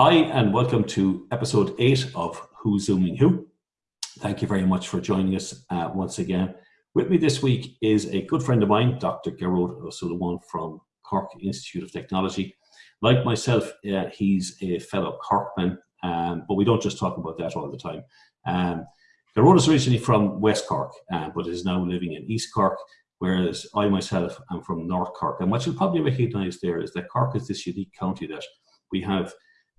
Hi, and welcome to episode eight of Who's Zooming Who. Thank you very much for joining us uh, once again. With me this week is a good friend of mine, Dr. Ó Suilleabháin from Cork Institute of Technology. Like myself, uh, he's a fellow Corkman, um, but we don't just talk about that all the time. Um, is originally from West Cork, uh, but is now living in East Cork, whereas I myself am from North Cork. And what you'll probably recognise there is that Cork is this unique county that we have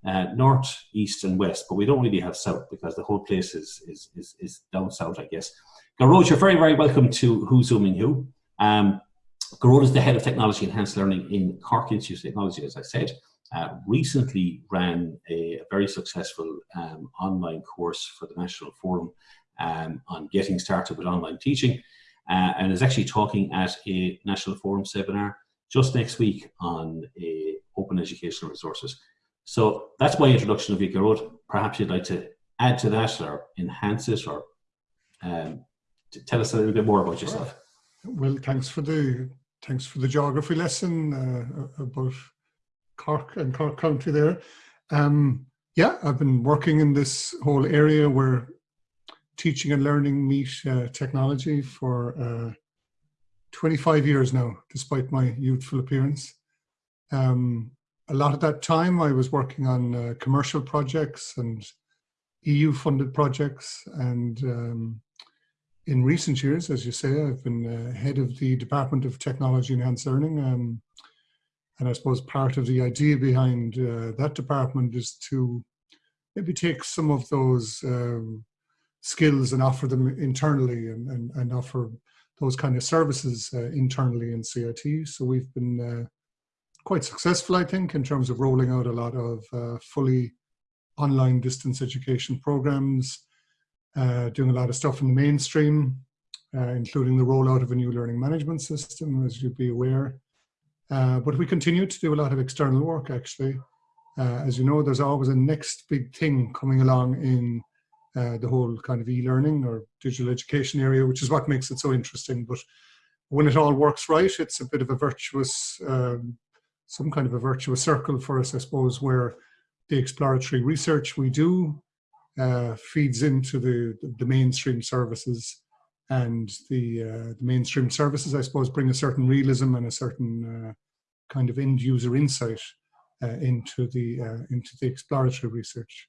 uh, north, east, and west, but we don't really have south because the whole place is is is, is down south, I guess. Gearóid, you're very very welcome to Who's Zooming Who. Um, Gearóid is the head of technology enhanced learning in Cork Institute of Technology, as I said. Uh, recently ran a, a very successful um, online course for the National Forum um, on getting started with online teaching, uh, and is actually talking at a National Forum seminar just next week on uh, open educational resources. So that's my introduction of Gearóid. Perhaps you'd like to add to that or enhance it or um, tell us a little bit more about yourself. Well, thanks for the thanks for the geography lesson uh, about Cork and Cork County there. Um, yeah, I've been working in this whole area where teaching and learning meet uh, technology for uh, 25 years now, despite my youthful appearance. Um, a lot of that time I was working on uh, commercial projects and EU funded projects and um, in recent years, as you say, I've been uh, head of the Department of Technology Enhanced Learning um, and I suppose part of the idea behind uh, that department is to maybe take some of those um, skills and offer them internally and, and, and, offer those kind of services uh, internally in CIT. So we've been uh, quite successful, I think, in terms of rolling out a lot of uh, fully online distance education programs, uh, doing a lot of stuff in the mainstream, uh, including the rollout of a new learning management system, as you'd be aware. Uh, but we continue to do a lot of external work, actually. Uh, as you know, there's always a next big thing coming along in uh, the whole kind of e-learning or digital education area, which is what makes it so interesting. But when it all works right, it's a bit of a virtuous um, some kind of a virtuous circle for us, I suppose, where the exploratory research we do uh, feeds into the, the, mainstream services and the, uh, the mainstream services, I suppose, bring a certain realism and a certain uh, kind of end user insight uh, into the uh, into the exploratory research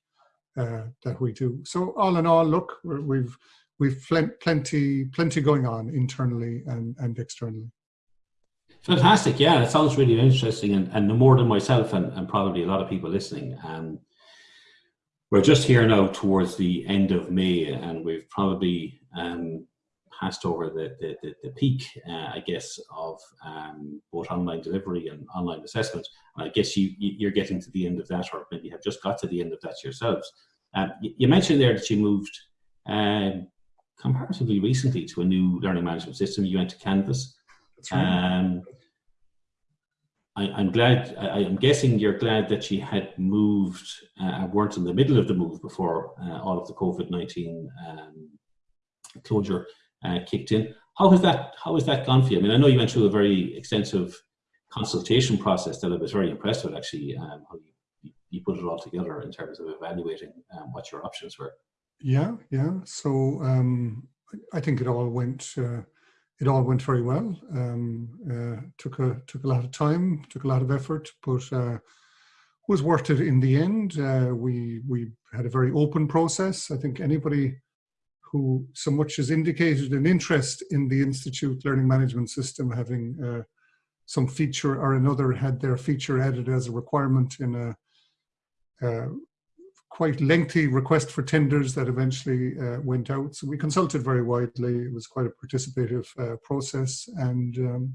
uh, that we do. So all in all, look, we've we've plenty plenty going on internally and, and externally. Fantastic. Yeah, it sounds really interesting. And, and more than myself and, and probably a lot of people listening. Um, we're just here now towards the end of May and we've probably um, passed over the, the, the, the peak, uh, I guess, of um, both online delivery and online assessment. And I guess you, you're getting to the end of that or maybe have just got to the end of that yourselves. Um, you, you, mentioned there that you moved um, comparatively recently to a new learning management system. You went to Canvas. Um, I, am glad, I, am guessing you're glad that she had moved uh, weren't in the middle of the move before uh, all of the COVID-19 um, closure uh, kicked in. How has that, how has that gone for you? I mean, I know you went through a very extensive consultation process that I was very impressed with actually, um, how you, you, put it all together in terms of evaluating um, what your options were. Yeah, yeah. So um, I think it all went uh, it all went very well. Um, uh, took a took a lot of time, took a lot of effort, but uh, was worth it in the end. Uh, we we had a very open process. I think anybody who so much has indicated an interest in the institute learning management system, having uh, some feature or another, had their feature added as a requirement in a uh, quite lengthy request for tenders that eventually uh, went out. So we consulted very widely. It was quite a participative uh, process. And um,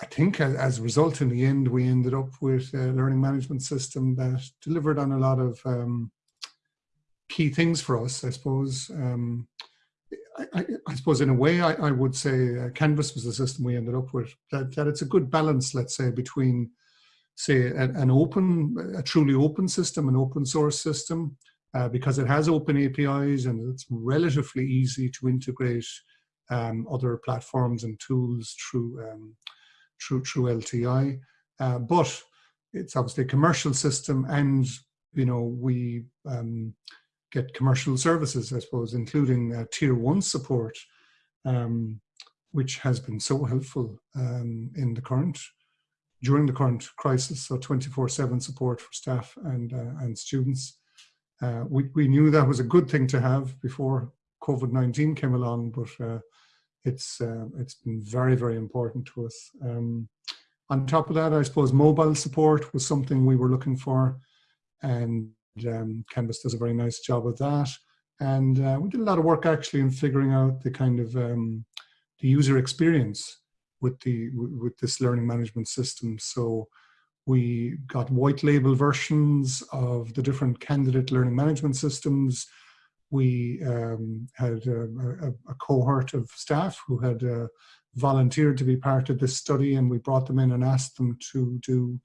I think as, a result, in the end, we ended up with a learning management system that delivered on a lot of um, key things for us, I suppose. Um, I, I, I, suppose in a way, I, I would say uh, Canvas was the system we ended up with, that, that it's a good balance, let's say, between say an, open, a truly open system, an open source system, uh, because it has open APIs and it's relatively easy to integrate um, other platforms and tools through um, through through LTI. Uh, but it's obviously a commercial system, and you know we um, get commercial services, I suppose, including uh, tier one support, um, which has been so helpful um, in the current during the current crisis. So 24/7 support for staff and uh, and students. Uh, we we knew that was a good thing to have before COVID-19 came along, but uh, it's uh, it's been very very important to us. Um, on top of that, I suppose mobile support was something we were looking for, and um, Canvas does a very nice job of that. And uh, we did a lot of work actually in figuring out the kind of um, the user experience with the with this learning management system. So we got white label versions of the different candidate learning management systems. We um, had a, a, a, cohort of staff who had uh, volunteered to be part of this study and we brought them in and asked them to do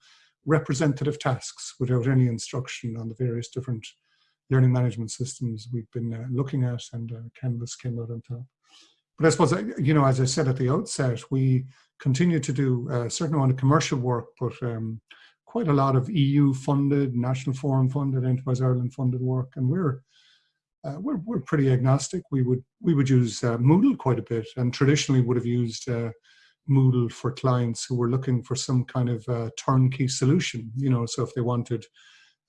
representative tasks without any instruction on the various different learning management systems we've been uh, looking at and uh, Canvas came out on top. But I suppose, uh, you know, as I said at the outset, we continue to do a certain amount of commercial work, but um, quite a lot of EU funded, National Forum funded, Enterprise Ireland funded work. And we're, uh, we're, we're pretty agnostic. We would, we would use uh, Moodle quite a bit and traditionally would have used uh, Moodle for clients who were looking for some kind of uh, turnkey solution, you know, so if they wanted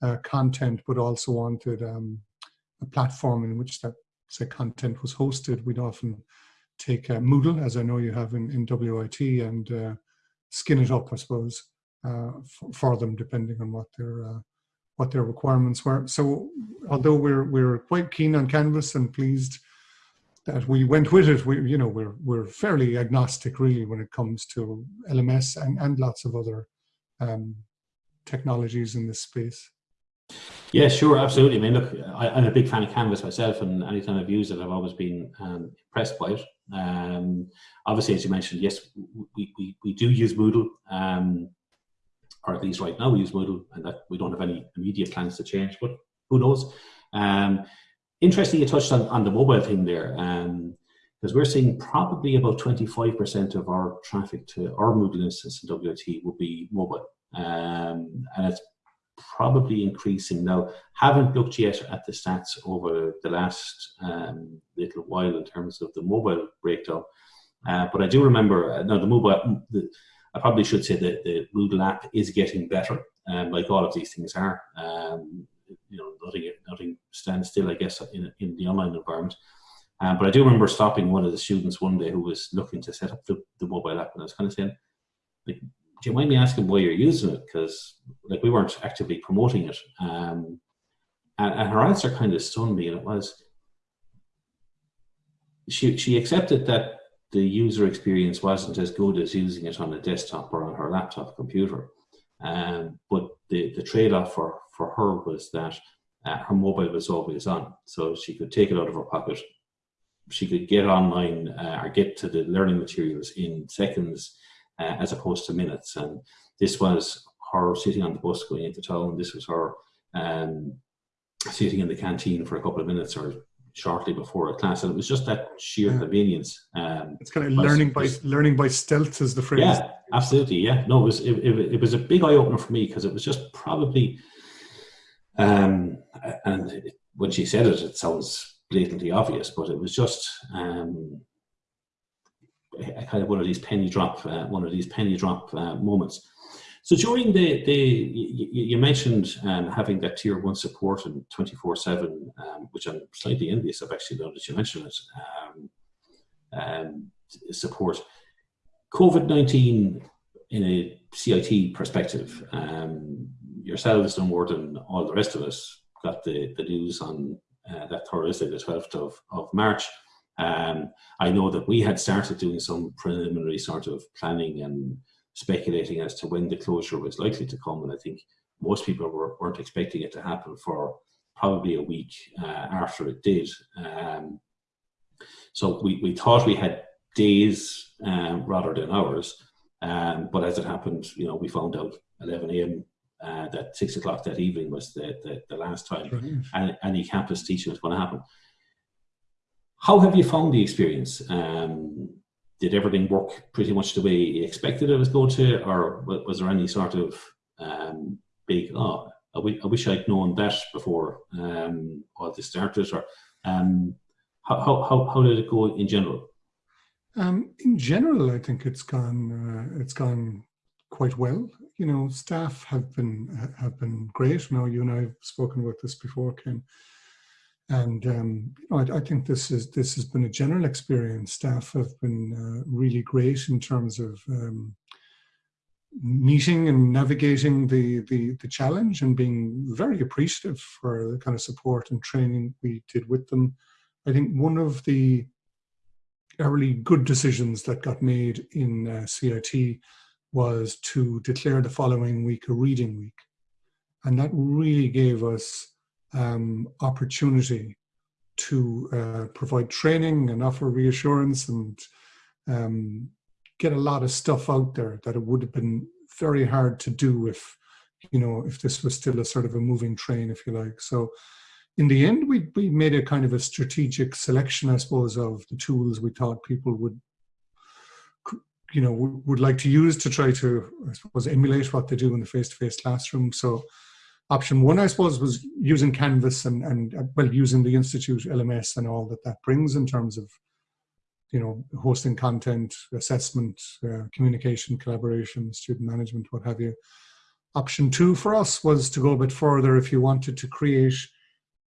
uh, content but also wanted um, a platform in which that say content was hosted, we'd often take uh, Moodle, as I know you have in, in WIT, and uh, skin it up, I suppose, uh, for, them, depending on what their uh, what their requirements were. So, although we're we're quite keen on Canvas and pleased that we went with it. We, you know, we're we're fairly agnostic really when it comes to LMS and and lots of other um, technologies in this space. Yeah, sure, absolutely. I mean, look, I, am a big fan of Canvas myself, and anytime I've used it, I've always been um, impressed by it. Um, obviously, as you mentioned, yes, we, we, we do use Moodle, um, or at least right now we use Moodle, and that we don't have any immediate plans to change, but who knows? Um, interesting you touched on, on the mobile thing there, because um, we're seeing probably about 25% of our traffic to our Moodle instance in WIT will be mobile. Um, and it's probably increasing now. Haven't looked yet at the stats over the last um, little while in terms of the mobile breakdown, uh, but I do remember uh, now the mobile. The, I probably should say that the Moodle app is getting better, um, like all of these things are. Um, you know, nothing nothing stands still, I guess, in in the online environment. Um, but I do remember stopping one of the students one day who was looking to set up the, the mobile app, and I was kind of saying, like, do you mind me asking why you're using it? Because like we weren't actively promoting it. Um, and, and her answer kind of stunned me, and it was she she accepted that the user experience wasn't as good as using it on a desktop or on her laptop computer. Um, but the, the trade-off for, for her was that uh, her mobile was always on. So she could take it out of her pocket. She could get online uh, or get to the learning materials in seconds uh, as opposed to minutes. And this was her sitting on the bus going into town. This was her um, sitting in the canteen for a couple of minutes or shortly before a class, and it was just that sheer yeah. convenience. Um, it's kind of learning by learning by stealth, is the phrase. Yeah, absolutely. Yeah, no, it was it, it, it was a big eye opener for me because it was just probably, um, and it, when she said it, it sounds blatantly obvious, but it was just um, kind of one of these penny drop, uh, one of these penny drop uh, moments. So during the, the you, mentioned um, having that tier one support and 24 seven, um, which I'm slightly envious of actually now that you mentioned it, um, um support. COVID-19 in a CIT perspective, yourselves no more than all the rest of us got the, the news on uh, that Thursday, the 12th of, of March. Um, I know that we had started doing some preliminary sort of planning and speculating as to when the closure was likely to come. And I think most people were, weren't expecting it to happen for probably a week uh, after it did. Um, so we, we thought we had days um, rather than hours. Um, but as it happened, you know, we found out 11 a.m. Uh, that six o'clock that evening was the, the, the last time and any campus teaching was going to happen. How have you found the experience? Um, did everything work pretty much the way you expected it was going to, or was there any sort of um, big, oh, I, wish I'd known that before um, all this started, or um, how, how, how did it go in general? Um, in general, I think it's gone, uh, it's gone quite well. You know, staff have been, have been great. Now, you and I have spoken about this before, Ken. And um, I, I, think this is this has been a general experience. Staff have been uh, really great in terms of um, meeting and navigating the, the, the challenge and being very appreciative for the kind of support and training we did with them. I think one of the early good decisions that got made in uh, CIT was to declare the following week a reading week. And that really gave us um, opportunity to uh, provide training and offer reassurance and um, get a lot of stuff out there that it would have been very hard to do if you know if this was still a sort of a moving train if you like. So in the end we, we made a kind of a strategic selection i suppose of the tools we thought people would you know would, like to use to try to i suppose emulate what they do in the face-to-face -face classroom. So option one, I suppose, was using Canvas and, and uh, well, using the Institute LMS and all that that brings in terms of, you know, hosting content, assessment, uh, communication, collaboration, student management, what have you. Option two for us was to go a bit further if you wanted to create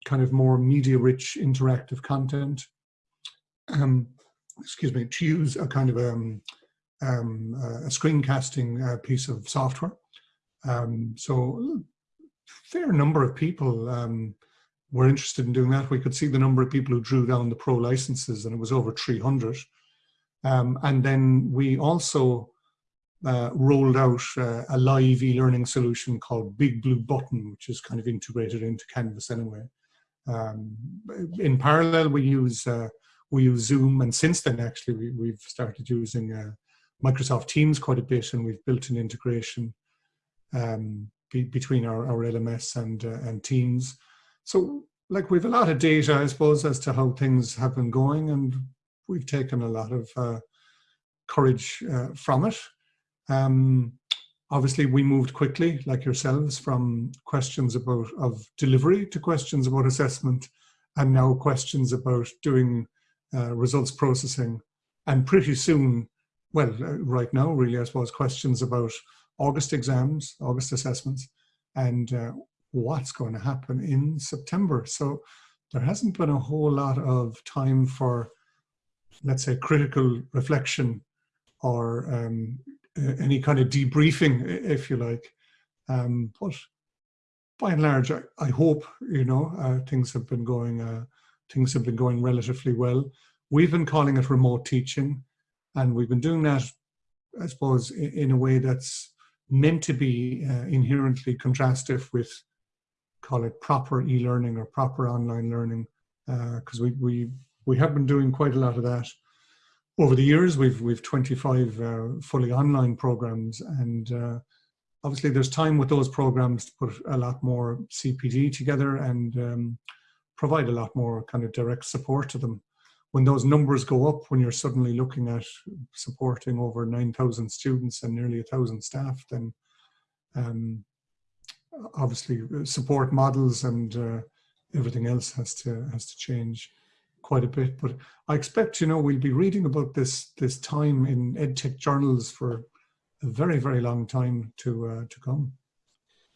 kind of more media-rich interactive content. Um, excuse me, to use a kind of um, um, a screencasting uh, piece of software. Um, so fair number of people um, were interested in doing that. We could see the number of people who drew down the pro licenses and it was over 300. Um, and then we also uh, rolled out uh, a live e-learning solution called Big Blue Button, which is kind of integrated into Canvas anyway. Um, in parallel, we use uh, we use Zoom, and since then, actually, we, have started using uh, Microsoft Teams quite a bit, and we've built an integration um, be, between our, our LMS and, uh, and Teams. So like we've a lot of data, I suppose, as to how things have been going and we've taken a lot of uh, courage uh, from it. Um, obviously we moved quickly, like yourselves, from questions about of delivery to questions about assessment and now questions about doing uh, results processing. And pretty soon, well, uh, right now, really, I suppose, questions about August exams, August assessments, and uh, what's going to happen in September. So there hasn't been a whole lot of time for, let's say, critical reflection or um, any kind of debriefing, if you like. Um, but by and large, I, I hope you know uh, things have been going uh, things have been going relatively well. We've been calling it remote teaching, and we've been doing that, I suppose, in, in a way that's meant to be uh, inherently contrastive with, call it proper e-learning or proper online learning, because uh, we, we, we have been doing quite a lot of that. Over the years, we've, we've 25 uh, fully online programs and uh, obviously there's time with those programs to put a lot more CPD together and um, provide a lot more kind of direct support to them when those numbers go up, when you're suddenly looking at supporting over 9,000 students and nearly a thousand staff, then um, obviously support models and uh, everything else has to has to change quite a bit. But I expect, you know, we'll be reading about this this time in edtech journals for a very very long time to uh, to come.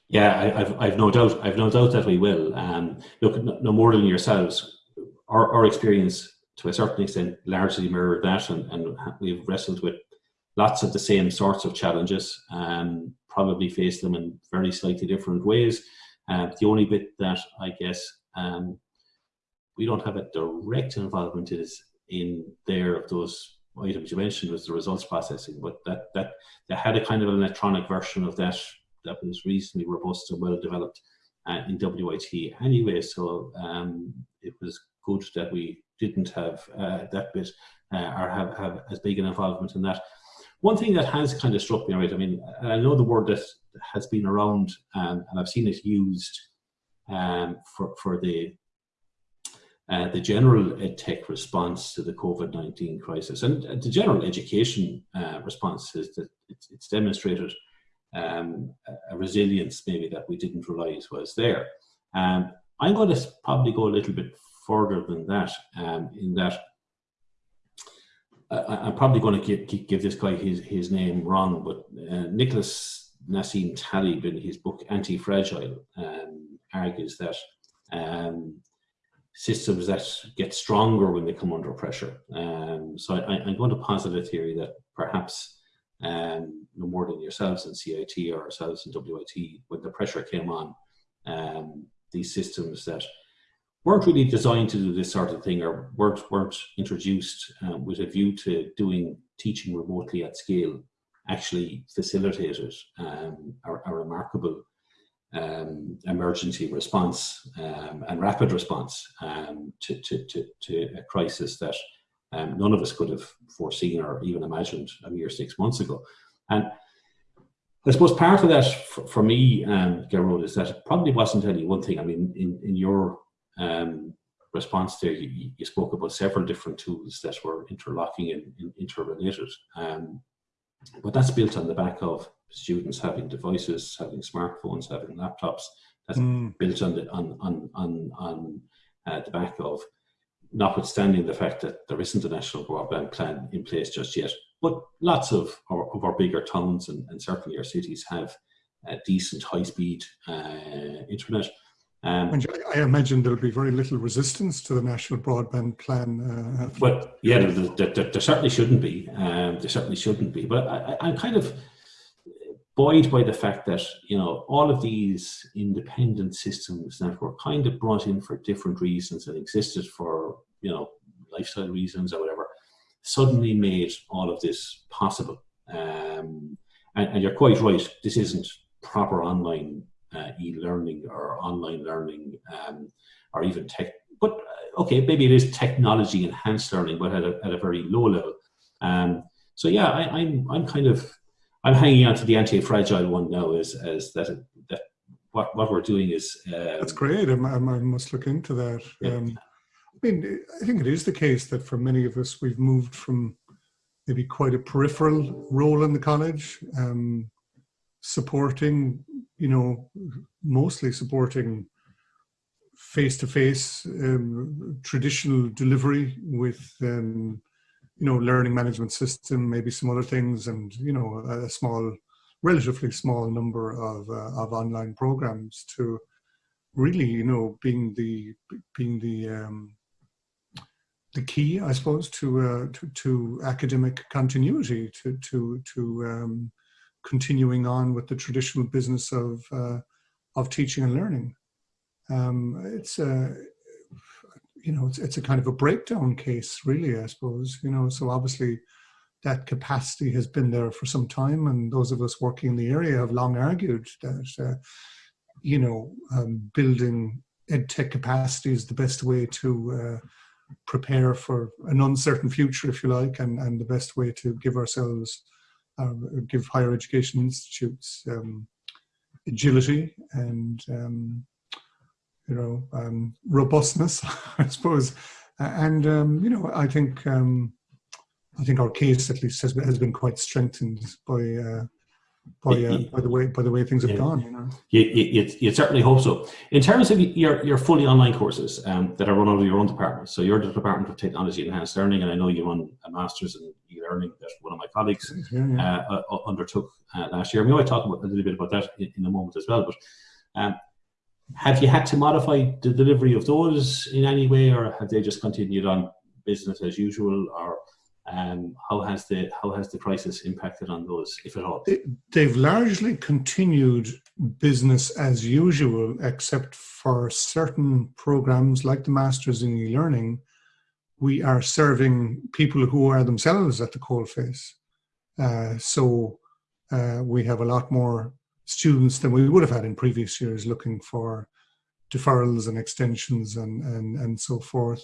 Yeah, I, have I've no doubt I've no doubt that we will. Um, look, no, no more than yourselves. Our, our experience to a certain extent largely mirror that and, and we've wrestled with lots of the same sorts of challenges and probably faced them in very slightly different ways. Uh, the only bit that I guess um, we don't have a direct involvement is in there of those items you mentioned was the results processing, but that that they had a kind of an electronic version of that that was reasonably robust and well developed uh, in WIT anyway. So um, it was good that we didn't have uh, that bit uh, or have, have as big an involvement in that. One thing that has kind of struck me, right, I mean, I know the word that has been around um, and I've seen it used um, for, for the uh, the general tech response to the COVID-19 crisis and the general education uh, response is that it's, it's, demonstrated um, a resilience maybe that we didn't realize was there. Um, I'm going to probably go a little bit further than that um, in that I, am probably going to give, give this guy his, his name wrong, but uh, Nicholas Nassim Taleb in his book Anti-Fragile um, argues that um, systems that get stronger when they come under pressure. Um, so I, am going to posit a theory that perhaps um, no more than yourselves in CIT or ourselves in WIT, when the pressure came on, um, these systems that weren't really designed to do this sort of thing or weren't, weren't introduced um, with a view to doing teaching remotely at scale actually facilitated um, a, a, remarkable um, emergency response um, and rapid response um, to, to, to, to, a crisis that um, none of us could have foreseen or even imagined a mere six months ago. And I suppose part of that for, for me, um, Gearóid, is that it probably wasn't only one thing. I mean, in, in your um, response there, you, you, spoke about several different tools that were interlocking and, and interrelated. Um, but that's built on the back of students having devices, having smartphones, having laptops. That's mm. built on the on on on, on uh, the back of, notwithstanding the fact that there isn't a national broadband plan in place just yet. But lots of our, of our bigger towns and, and certainly our cities have decent high-speed uh, internet. Um, I imagine there'll be very little resistance to the national broadband plan. Uh, but yeah, there, there, there, there, certainly shouldn't be. Um, there certainly shouldn't be. But I, I'm kind of buoyed by the fact that you know all of these independent systems that were kind of brought in for different reasons and existed for you know lifestyle reasons or whatever suddenly made all of this possible. Um, and, and you're quite right. This isn't proper online uh, e-learning or online learning um, or even tech. But uh, okay, maybe it is technology enhanced learning, but at a, at a very low level. Um, so yeah, I, I'm I'm kind of I'm hanging on to the anti-fragile one now as as that that what what we're doing is. Um, That's great. I, I, must look into that. Yeah. Um, I mean, I think it is the case that for many of us, we've moved from maybe quite a peripheral role in the college, um, supporting you know, mostly supporting face-to-face um, traditional delivery with, um, you know, learning management system, maybe some other things, and you know, a small, relatively small number of uh, of online programs to really, you know, being the being the um, the key, I suppose, to uh, to, to academic continuity, to to to um, continuing on with the traditional business of uh, of teaching and learning. Um, it's a you know it's, it's a kind of a breakdown case, really. I suppose you know. So obviously, that capacity has been there for some time, and those of us working in the area have long argued that uh, you know um, building ed tech capacity is the best way to uh, prepare for an uncertain future, if you like, and, and the best way to give ourselves give higher education institutes um, agility and um, you know um, robustness, I suppose. And um, you know, I think um, I think our case at least has, has been quite strengthened by uh, by, uh, by the way by the way things have yeah. gone. You know, you, you, you, certainly hope so. In terms of your your fully online courses um, that are run out of your own department, so you're the Department of Technology Enhanced Learning, and I know you run a master's in e-learning that one of my colleagues yeah, yeah. Uh, uh, undertook uh, last year. We might talk about, a little bit about that in, in a moment as well. But um, have you had to modify the delivery of those in any way, or have they just continued on business as usual, or um, how has the how has the crisis impacted on those, if at all? They've largely continued business as usual, except for certain programs like the Masters in E-Learning. We are serving people who are themselves at the coalface. Uh, so uh, we have a lot more students than we would have had in previous years looking for deferrals and extensions and, and, and so forth.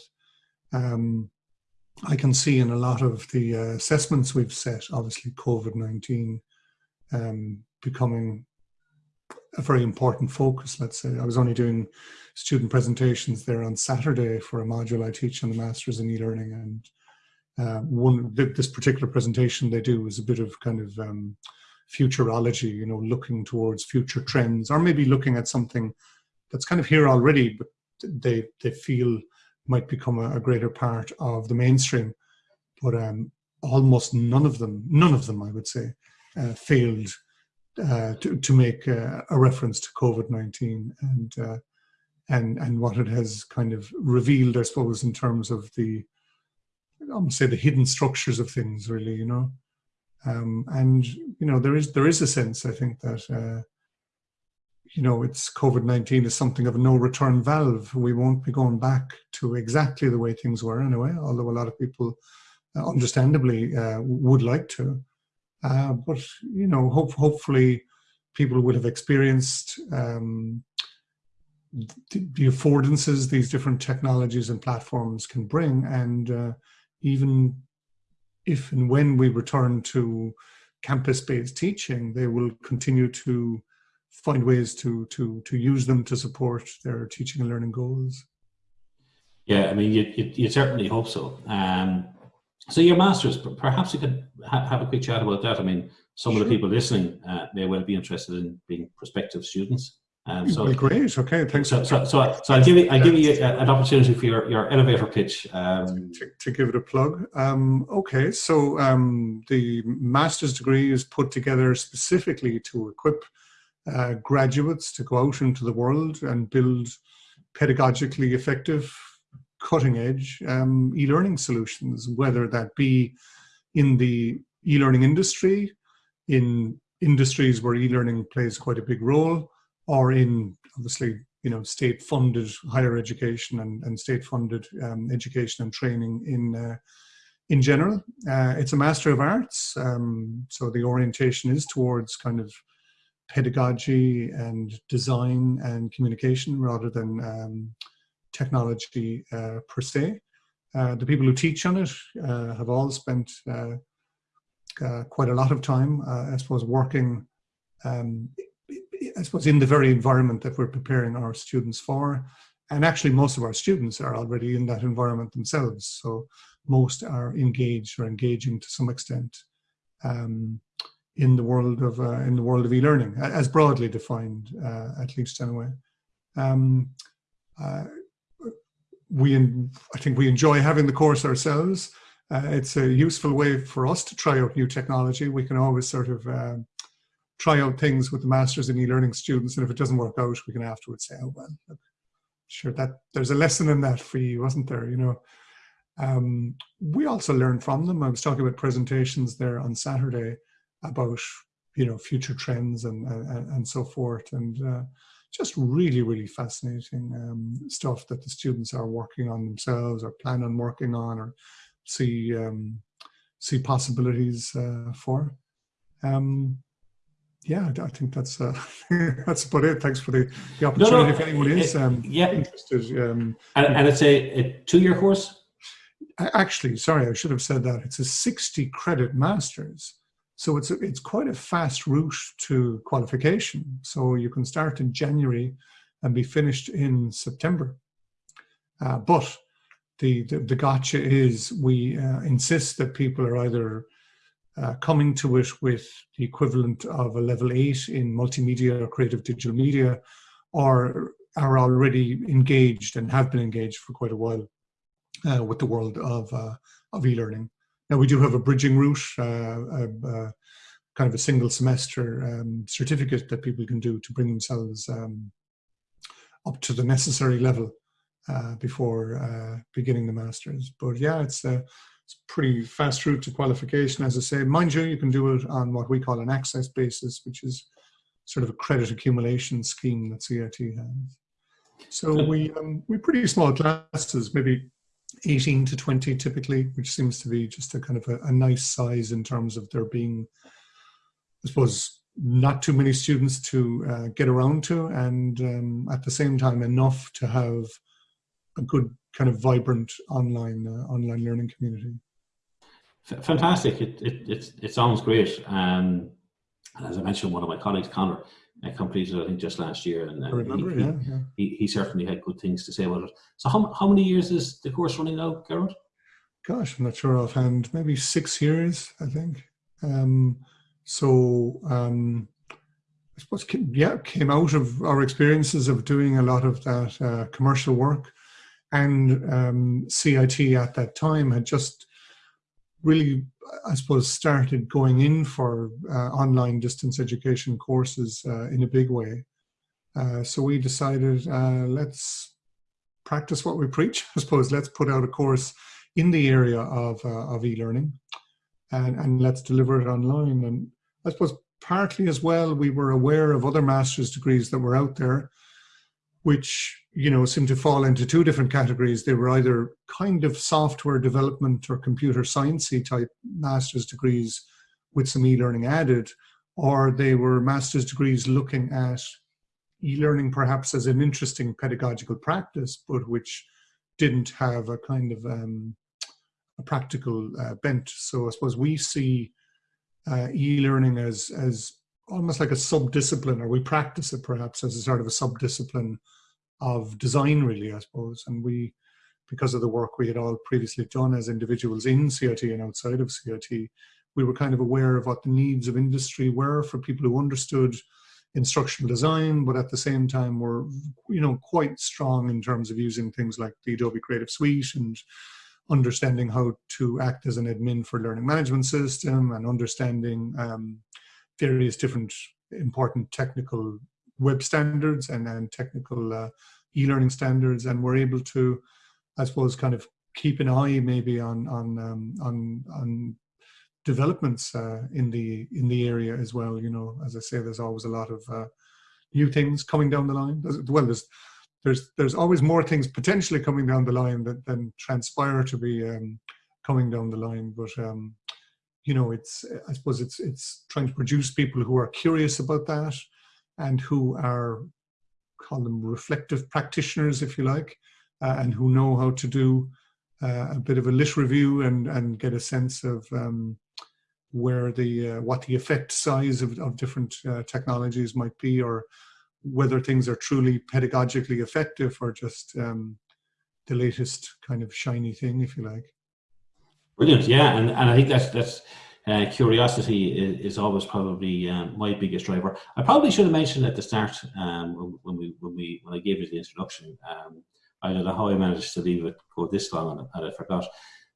Um, I can see in a lot of the uh, assessments we've set, obviously COVID-19 um, becoming a very important focus, let's say. I was only doing student presentations there on Saturday for a module I teach on the Masters in E-Learning and uh, one this particular presentation they do is a bit of kind of um, futurology, you know, looking towards future trends, or maybe looking at something that's kind of here already, but they they feel might become a, a greater part of the mainstream. But um, almost none of them, none of them, I would say, uh, failed uh, to, to make uh, a reference to COVID-19 and, uh, and, and what it has kind of revealed, I suppose, in terms of the, I would say the hidden structures of things really, you know. Um, and, you know, there is, there is a sense, I think, that, uh, you know, it's COVID-19 is something of a no return valve. We won't be going back to exactly the way things were anyway, although a lot of people uh, understandably uh, would like to. Uh, but you know, hope, hopefully, people would have experienced um, the, the, affordances these different technologies and platforms can bring, and uh, even if and when we return to campus-based teaching, they will continue to find ways to to to use them to support their teaching and learning goals. Yeah, I mean, you, you, you certainly hope so. Um, so your masters, perhaps you could ha have a quick chat about that. I mean, some sure. of the people listening uh, may well be interested in being prospective students. Um, so well, great. Okay, thanks. So, so, so, so I'll give you, I'll give you an opportunity for your, your elevator pitch. Um, to, to, give it a plug. Um, okay, so um, the master's degree is put together specifically to equip uh, graduates to go out into the world and build pedagogically effective cutting edge um, e-learning solutions, whether that be in the e-learning industry, in industries where e-learning plays quite a big role, or in obviously you know state-funded higher education and, and state-funded um, education and training in uh, in general. Uh, it's a Master of Arts, um, so the orientation is towards kind of pedagogy and design and communication rather than um, technology uh, per se. Uh, the people who teach on it uh, have all spent uh, uh, quite a lot of time, I suppose, working, um, I suppose, in the very environment that we're preparing our students for. And actually, most of our students are already in that environment themselves. So most are engaged or engaging to some extent um, in the world of uh, in the world of e-learning, as broadly defined, uh, at least anyway. Um, uh, we, I think we enjoy having the course ourselves. Uh, it's a useful way for us to try out new technology. We can always sort of um, try out things with the masters in e-learning students, and if it doesn't work out, we can afterwards say, "Oh well, look, sure that there's a lesson in that for you, wasn't there?" You know. Um, we also learn from them. I was talking about presentations there on Saturday about you know future trends and and, and so forth, and uh, just really, really fascinating um, stuff that the students are working on themselves or plan on working on or see um, see possibilities uh, for. Um, yeah, I think that's uh, that's about it. Thanks for the, the opportunity. No, no, if anyone is um, yeah. interested, um, and, and it's a, a two-year course. Actually, sorry, I should have said that. It's a sixty credit masters. So it's, a, it's quite a fast route to qualification. So you can start in January and be finished in September. Uh, but the, the, the, gotcha is we uh, insist that people are either uh, coming to it with the equivalent of a level eight in multimedia or creative digital media or are already engaged and have been engaged for quite a while uh, with the world of, uh, of e-learning. Now we do have a bridging route, uh, a, a kind of a single semester um, certificate that people can do to bring themselves um, up to the necessary level uh, before uh, beginning the masters. But yeah, it's a, it's a pretty fast route to qualification, as I say. Mind you, you can do it on what we call an access basis, which is sort of a credit accumulation scheme that CIT has. So we um, we pretty small classes, maybe 18 to 20 typically, which seems to be just a kind of a, a nice size in terms of there being, I suppose, not too many students to uh, get around to, and um, at the same time enough to have a good kind of vibrant online uh, online learning community. Fantastic! It it it, sounds great. Um, as I mentioned, one of my colleagues, Connor, I completed, I think, just last year, and, and remember, he, yeah, yeah. He, he certainly had good things to say about it. So, how how many years is the course running now, Gearóid? Gosh, I'm not sure offhand. Maybe six years, I think. Um, so um, I suppose, yeah, came out of our experiences of doing a lot of that uh, commercial work. And um, CIT at that time had just really, I suppose, started going in for uh, online distance education courses uh, in a big way. Uh, so we decided, uh, let's practice what we preach, I suppose. Let's put out a course in the area of, uh, of e-learning and, and let's deliver it online. And I suppose partly as well, we were aware of other master's degrees that were out there, which, you know, seemed to fall into two different categories. They were either kind of software development or computer sciencey type master's degrees with some e-learning added, or they were master's degrees looking at e-learning perhaps as an interesting pedagogical practice, but which didn't have a kind of um, a practical uh, bent. So I suppose we see uh, e-learning as as almost like a sub-discipline, or we practice it perhaps as a sort of a sub-discipline of design, really, I suppose. And we, because of the work we had all previously done as individuals in CIT and outside of CIT, we were kind of aware of what the needs of industry were for people who understood instructional design, but at the same time were, you know, quite strong in terms of using things like the Adobe Creative Suite and understanding how to act as an admin for learning management system and understanding um, various different important technical web standards and, and technical uh, e-learning standards and we're able to I suppose kind of keep an eye maybe on on um, on on developments uh, in the in the area as well you know as I say there's always a lot of uh, new things coming down the line well there's there's there's always more things potentially coming down the line that than transpire to be um, coming down the line. But um, you know, it's I suppose it's it's trying to produce people who are curious about that and who are call them reflective practitioners, if you like, uh, and who know how to do uh, a bit of a lit review and and get a sense of um, where the uh, what the effect size of, of different uh, technologies might be or whether things are truly pedagogically effective or just um, the latest kind of shiny thing, if you like. Brilliant, yeah, and, and I think that's that's uh, curiosity is, is, always probably um, my biggest driver. I probably should have mentioned at the start um, when we when we when I gave you the introduction. Um, I don't know how I managed to leave it go this long, and I forgot.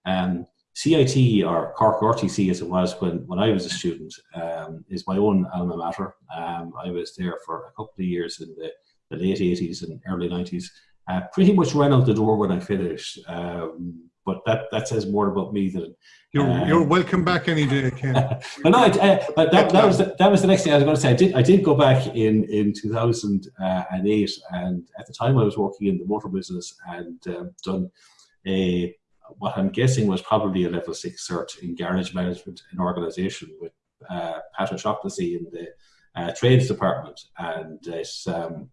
Um, CIT or Cork RTC as it was when, when I was a student um, is my own alma mater. Um, I was there for a couple of years in the, the late 80s and early 90s. Uh, pretty much ran out the door when I finished. Um, but that, that says more about me than you're, uh, you're welcome back any day, Ken. but no, I, uh, that, that was the, that was the next thing I was going to say. I did I did go back in in 2008, and at the time I was working in the motor business and um, done a what I'm guessing was probably a level six cert in garage management and organisation with uh, Pat O'Shaughnessy in the uh, trades department. And it's, um,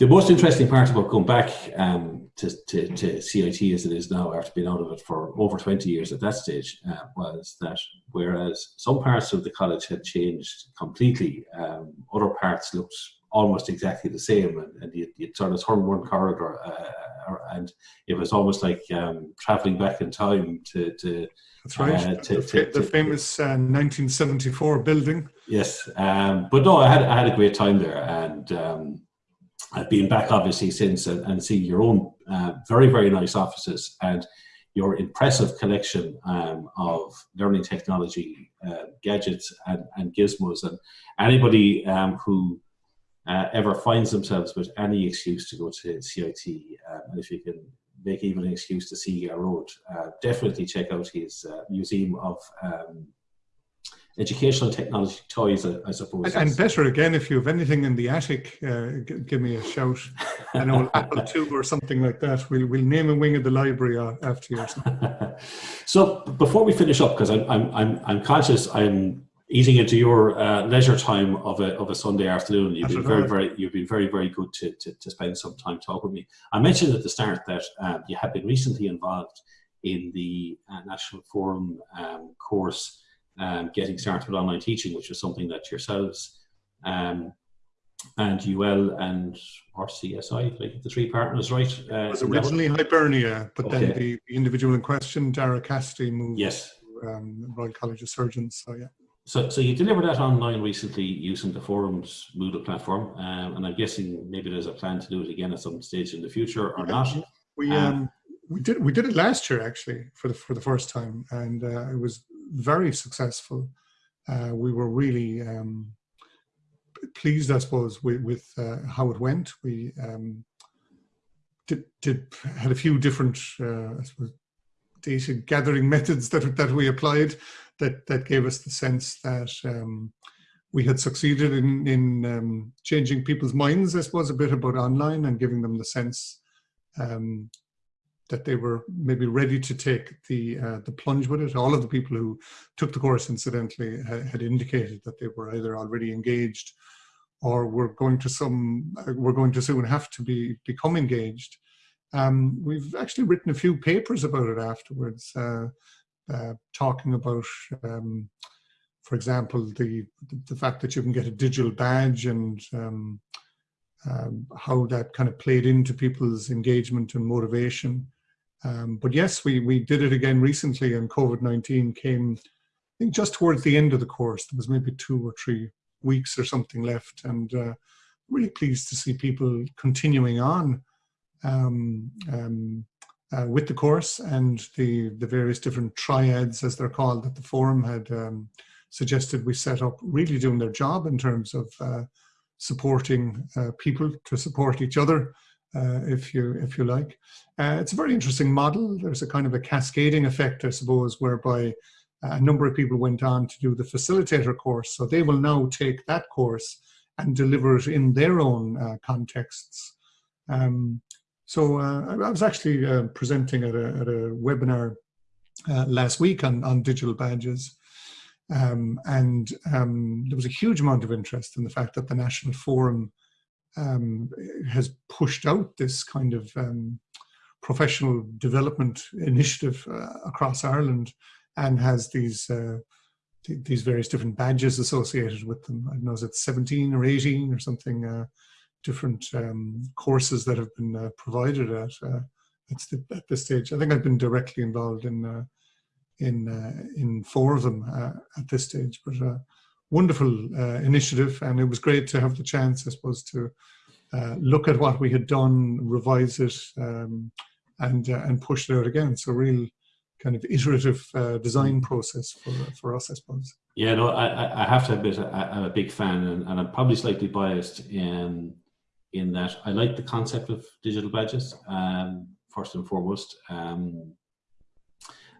the most interesting part about going back um, to, to, to, CIT as it is now, after being out of it for over 20 years at that stage, uh, was that whereas some parts of the college had changed completely, um, other parts looked almost exactly the same, and, and you, would sort of turn one corridor, uh, and it was almost like um, traveling back in time to. to That's right. Uh, to, the, to, the, famous uh, 1974 building. Yes, um, but no, I had I had a great time there, and um, I've been back obviously since, and, and seeing your own uh, very very nice offices and your impressive collection um, of learning technology uh, gadgets and, and, gizmos. And anybody um, who uh, ever finds themselves with any excuse to go to CIT, um, and if you can make even an excuse to see Gearóid, uh, definitely check out his uh, museum of um, educational technology toys, I, I suppose. And, and, better again, if you have anything in the attic, uh, give me a shout. An old Apple II or something like that. We'll, we'll name a wing of the library uh, after you. so before we finish up, because I'm, I'm, I'm, I'm conscious I'm eating into your uh, leisure time of a, of a Sunday afternoon. You've been very, very, you've been very, very good to, to, to, spend some time talking with me. I mentioned at the start that um, you have been recently involved in the uh, National Forum um, course, um, Getting Started with Online Teaching, which is something that yourselves um, and UL and RCSI, like the three partners, right? Uh, it was originally Hibernia, but okay. then the, the, individual in question, Dara Cassidy, moved yes um, Royal College of Surgeons. So yeah. So, so you delivered that online recently using the forum's Moodle platform, um, and I'm guessing maybe there's a plan to do it again at some stage in the future or not. We um, um, we did we did it last year actually for the for the first time, and uh, it was very successful. Uh, we were really um, pleased, I suppose, with, with uh, how it went. We um, did, did had a few different uh, suppose, data gathering methods that that we applied that that gave us the sense that um, we had succeeded in in um, changing people's minds, I suppose, a bit about online and giving them the sense um, that they were maybe ready to take the uh, the plunge with it. All of the people who took the course, incidentally, ha had indicated that they were either already engaged or were going to some uh, were going to soon have to be become engaged. Um, we've actually written a few papers about it afterwards, uh, uh, talking about, um, for example, the, the fact that you can get a digital badge and um, um, how that kind of played into people's engagement and motivation. Um, but yes, we, we did it again recently and COVID-19 came, I think just towards the end of the course, there was maybe two or three weeks or something left and uh, really pleased to see people continuing on um, um, uh, with the course and the, the various different triads, as they're called, that the forum had um, suggested we set up, really doing their job in terms of uh, supporting uh, people to support each other, uh, if you if you like. Uh, it's a very interesting model. There's a kind of a cascading effect, I suppose, whereby a number of people went on to do the facilitator course. So they will now take that course and deliver it in their own uh, contexts. Um, so uh, I was actually uh, presenting at a, at a webinar uh, last week on, on digital badges. Um, and um, there was a huge amount of interest in the fact that the National Forum um, has pushed out this kind of um, professional development initiative uh, across Ireland and has these uh, th these various different badges associated with them. I don't know, is it 17 or 18 or something uh, different um, courses that have been uh, provided at uh, the, at this stage. I think I've been directly involved in uh, in in four of them at this stage. But uh, wonderful initiative, and it was great to have the chance, I suppose, to look at what we had done, revise it, um, and and push it out again. So real kind of iterative design process for for us, I suppose. Yeah, no, I, I have to admit I'm a big fan, and, and I'm probably slightly biased in in that I like the concept of digital badges, um, first and foremost. Um,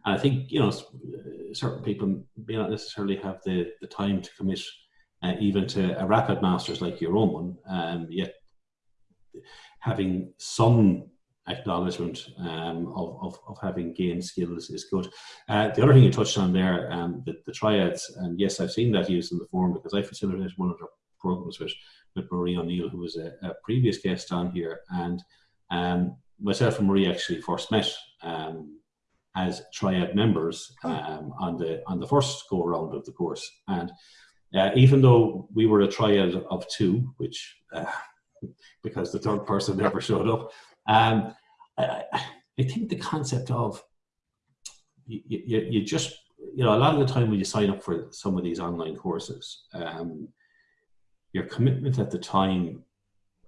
I think, you know, certain people may not necessarily have the, the time to commit uh, even to a rapid master's like your own one, um, yet having some acknowledgement um, of, of, of, having gained skills is good. Uh, the other thing you touched on there, um, the, the triads, and yes, I've seen that used in the forum because I facilitated one of the programs with with Marie O'Neill, who was a, a, previous guest on here. And um, myself and Marie actually first met um, as triad members oh. um, on the on the first go round of the course. And uh, even though we were a triad of two, which uh, because the third person never showed up, um, I, I, think the concept of you, you, you, just you know a lot of the time when you sign up for some of these online courses, um, your commitment at the time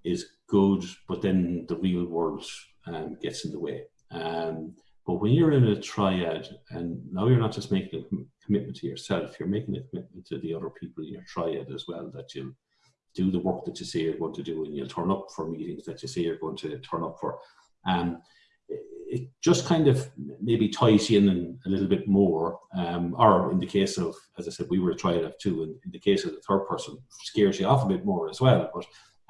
is good, but then the real world um, gets in the way. Um, but when you're in a triad, and now you're not just making a commitment to yourself, you're making a commitment to the other people in your triad as well, that you'll do the work that you say you're going to do, and you'll turn up for meetings that you say you're going to turn up for. Um, it just kind of maybe ties you in a little bit more, um, or in the case of, as I said, we were trying to two, and in the case of the third person, scares you off a bit more as well. But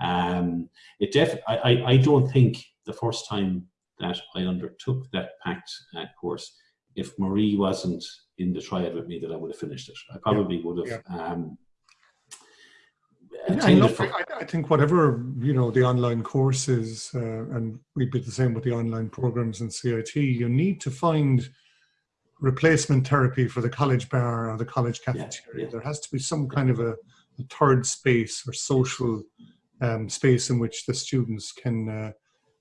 um, it def I, I, I don't think the first time that I undertook that pact uh, course, if Marie wasn't in the triad with me, that I would have finished it. I probably yeah. would have. Yeah. Um, I, look, I, I, think whatever you know the online courses, uh, and we'd be the same with the online programs in CIT. You need to find replacement therapy for the college bar or the college cafeteria. Yeah, yeah. There has to be some kind of a, a third space or social um, space in which the students can uh,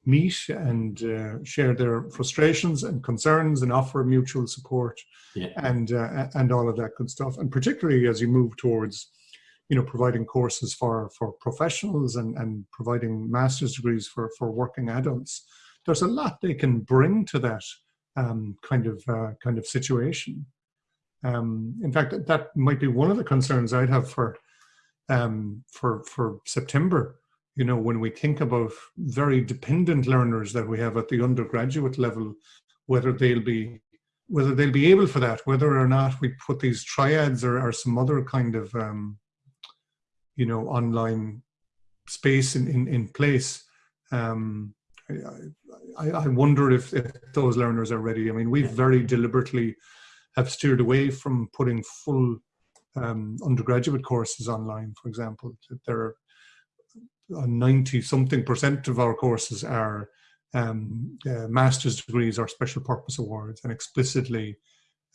meet and uh, share their frustrations and concerns and offer mutual support Yeah. and uh, and all of that good stuff. And particularly as you move towards, you know, providing courses for for professionals and and providing master's degrees for for working adults, there's a lot they can bring to that um, kind of uh, kind of situation. Um, in fact, that- that might be one of the concerns I'd have for um, for for September. You know, when we think about very dependent learners that we have at the undergraduate level, whether they'll be whether they'll be able for that, whether or not we put these triads or, or some other kind of um, you know online space in in, in place. Um, I, I, I wonder if, if those learners are ready. I mean, we very deliberately have steered away from putting full um, undergraduate courses online, for example. There are 90 something percent of our courses are um, uh, master's degrees or special purpose awards and explicitly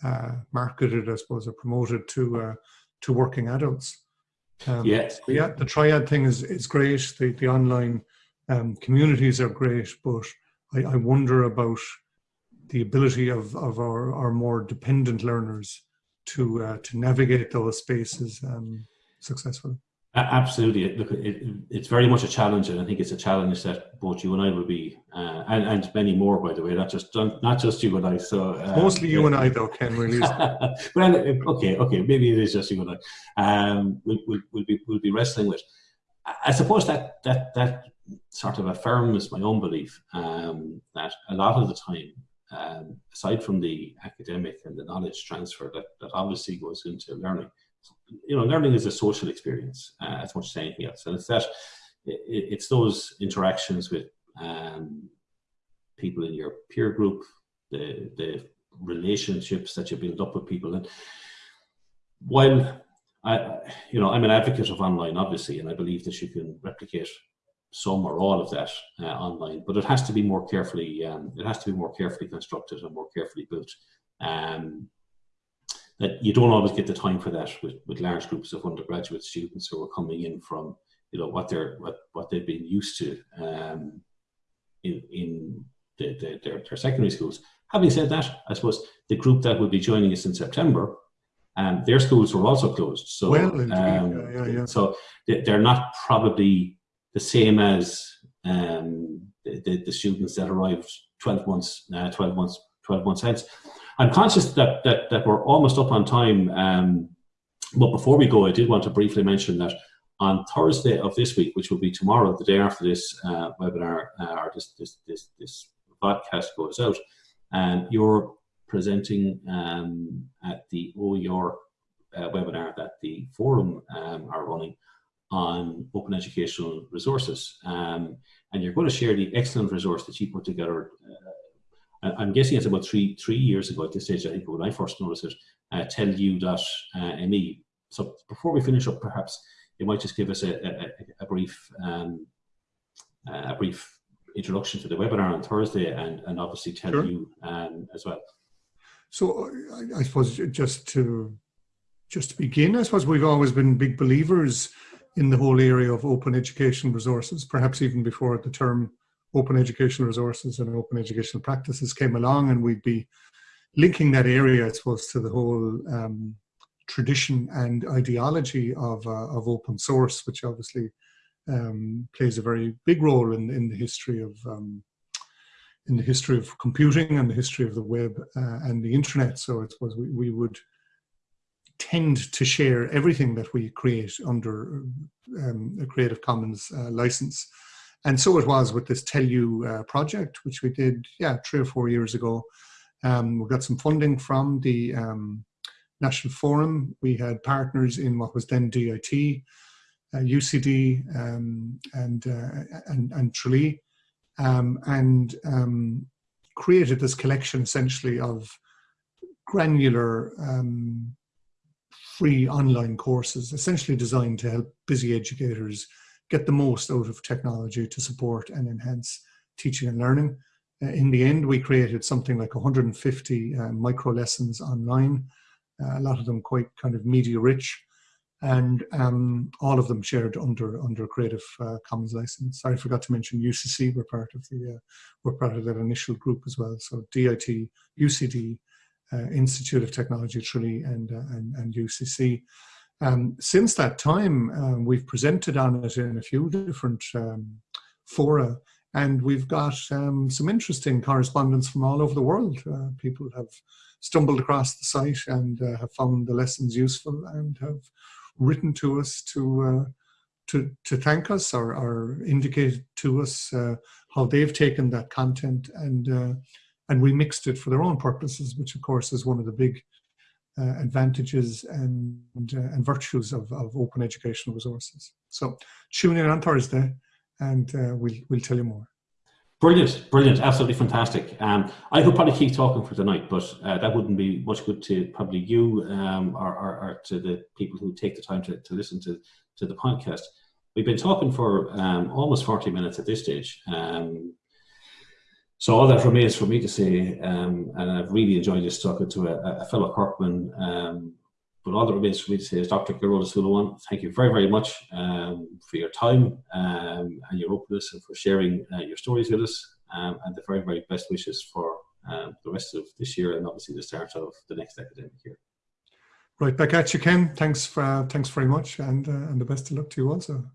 uh, marketed, I suppose, or promoted to uh, to working adults. Um, Yes. yeah, the triad thing is is great. The the online um, communities are great, but I, I wonder about the ability of of our, our more dependent learners to uh, to navigate those spaces um, successfully. Absolutely. Look, it, it, it's very much a challenge, and I think it's a challenge that both you and I will be, uh, and, and many more, by the way, not just not just you and I. So uh, Mostly you and I, though, Ken. Really, well, okay, okay, maybe it is just you and I. Um, we'll, we'll, we'll be we'll be wrestling with. I- I suppose that that that sort of affirms my own belief um, that a lot of the time, um, aside from the academic and the knowledge transfer that, that obviously goes into learning, you know, learning is a social experience uh, as much as anything else, and it's that it, it's those interactions with um, people in your peer group, the the relationships that you build up with people, and while I, you know, I'm an advocate of online, obviously, and I believe that you can replicate some or all of that uh, online, but it has to be more carefully. Um, it has to be more carefully constructed and more carefully built. Um, that you don't always get the time for that with, with large groups of undergraduate students who are coming in from you know what they're what, what they've been used to um, in in the, the, their, their secondary schools. Having said that, I suppose the group that will be joining us in September, um, their schools were also closed. So Well, indeed, um, yeah, yeah, yeah. so they- they're not probably the same as um, the, the, the students that arrived 12 months, uh, 12 months, 12 months hence. I'm conscious that, that, that we're almost up on time. Um, but before we go, I did want to briefly mention that on Thursday of this week, which will be tomorrow, the day after this uh, webinar uh, or this, this, this, this podcast goes out, and you're presenting um, at the OER uh, webinar that the forum um, are running on open educational resources. Um, and you're going to share the excellent resource that you put together. Uh, I'm guessing it's about three three years ago at this stage, I think, when I first noticed it, uh, telu.me. So before we finish up, perhaps you might just give us a, a, a brief um, a brief introduction to the webinar on Thursday and, and obviously tell Sure. you um, as well. So I, I suppose just to just to begin, I suppose we've always been big believers in the whole area of open education resources. Perhaps even before the term open educational resources and open educational practices came along, and we'd be linking that area, I suppose, to the whole um, tradition and ideology of uh, of open source, which obviously um, plays a very big role in in the history of um, in the history of computing and the history of the web uh, and the internet. So I suppose we, we would tend to share everything that we create under um, a Creative Commons uh, license. And so it was with this TELU uh, project, which we did, yeah, three or four years ago. Um, we got some funding from the um, National Forum. We had partners in what was then DIT, uh, UCD, um, and, uh, and, and Tralee um, and um, created this collection essentially of granular um, free online courses, essentially designed to help busy educators get the most out of technology to support and enhance teaching and learning. Uh, in the end, we created something like 150 uh, micro lessons online, uh, a lot of them quite kind of media rich. and um, all of them shared under under Creative uh, Commons license. I forgot to mention UCC were part of the uh, were part of that initial group as well. So DIT, UCD, uh, Institute of Technology Tralee, and and, and UCC. Um, since that time, um, we've presented on it in a few different um, fora, and we've got um, some interesting correspondence from all over the world. Uh, people have stumbled across the site and uh, have found the lessons useful and have written to us to uh, to to thank us or, or indicate to us uh, how they've taken that content and uh, and remixed it for their own purposes, which of course is one of the big uh, advantages and uh, and virtues of, of open educational resources. So tune in on Thursday, and uh, we'll we'll tell you more. Brilliant, brilliant, absolutely fantastic. Um, I could probably keep talking for tonight, but uh, that wouldn't be much good to probably you um, or, or, or, to the people who take the time to, to listen to, to the podcast. We've been talking for um, almost 40 minutes at this stage. So all that remains for me to say, um, and I've really enjoyed just talking to a, a fellow Corkman um, but all that remains for me to say is Dr. Ó Suilleabháin, thank you very, very much um, for your time um, and your openness and for sharing uh, your stories with us um, and the very, very best wishes for um, the rest of this year and obviously the start of the next academic year. Right back at you, Ken. Thanks for, uh, thanks very much and, uh, and the best of luck to you also.